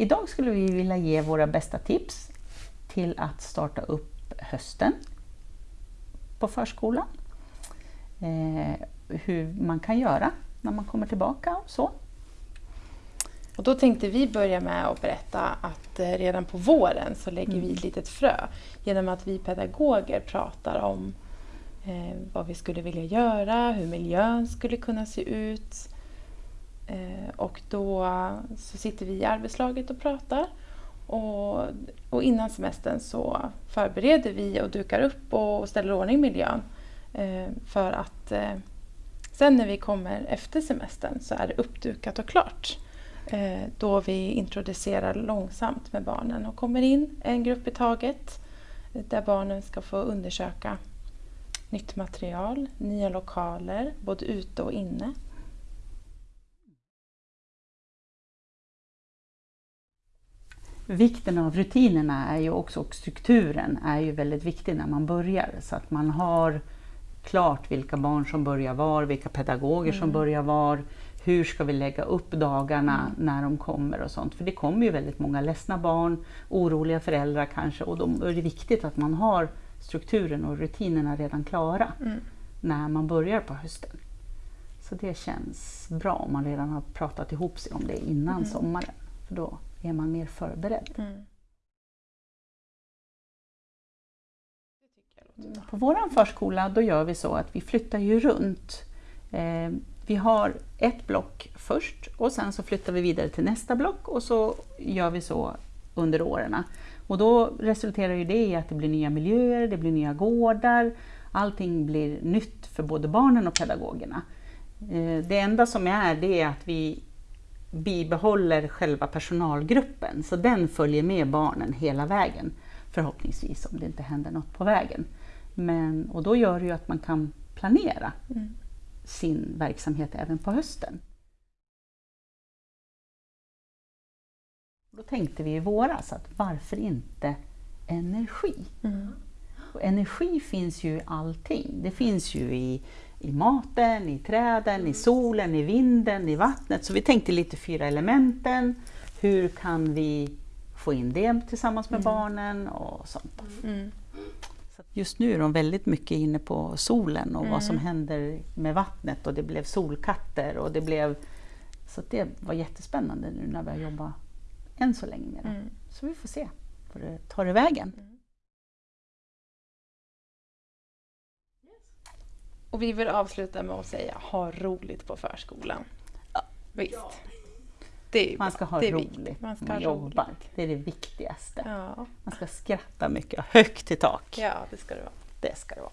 idag skulle vi vilja ge våra bästa tips till att starta upp hösten på förskolan. Eh, hur man kan göra när man kommer tillbaka och så. Och då tänkte vi börja med att berätta att eh, redan på våren så lägger mm. vi ett litet frö genom att vi pedagoger pratar om eh, vad vi skulle vilja göra, hur miljön skulle kunna se ut. Eh, och då så sitter vi i arbetslaget och pratar. Och, och innan semestern så förbereder vi och dukar upp och ställer ordning miljön. Eh, för att eh, sen när vi kommer efter semestern så är det uppdukat och klart. Då vi introducerar långsamt med barnen och kommer in en grupp i taget där barnen ska få undersöka nytt material, nya lokaler, både ute och inne. Vikten av rutinerna är ju också, och strukturen är ju väldigt viktig när man börjar så att man har klart vilka barn som börjar var, vilka pedagoger mm. som börjar var, hur ska vi lägga upp dagarna mm. när de kommer och sånt. För det kommer ju väldigt många ledsna barn, oroliga föräldrar kanske och då är det viktigt att man har strukturen och rutinerna redan klara mm. när man börjar på hösten. Så det känns bra om man redan har pratat ihop sig om det innan mm. sommaren. För då är man mer förberedd. Mm. På vår förskola då gör vi så att vi flyttar ju runt. Eh, vi har ett block först och sen så flyttar vi vidare till nästa block och så gör vi så under åren. Och då resulterar ju det i att det blir nya miljöer, det blir nya gårdar, allting blir nytt för både barnen och pedagogerna. Eh, det enda som är det är att vi bibehåller själva personalgruppen, så den följer med barnen hela vägen. Förhoppningsvis om det inte händer något på vägen. Men, och då gör det ju att man kan planera mm. sin verksamhet även på hösten. Då tänkte vi i våras att varför inte energi? Mm. Och energi finns ju i allting. Det finns ju i, i maten, i träden, i solen, i vinden, i vattnet. Så vi tänkte lite fyra elementen. Hur kan vi få in det tillsammans med mm. barnen och sånt. Mm. Just nu är de väldigt mycket inne på solen och mm. vad som mm. händer med vattnet och det blev solkatter och det blev... Så det var jättespännande nu när vi har jobbat än så länge med det. Mm. Så vi får se var det tar det vägen. Och vi vill avsluta med att säga ha roligt på förskolan. Ja. Visst. Ja. man ska ha roligt man ska man jobbar. Roligt. Det är det viktigaste. Ja. Man ska skratta mycket, högt i tak. Ja, det ska det vara. Det ska det vara.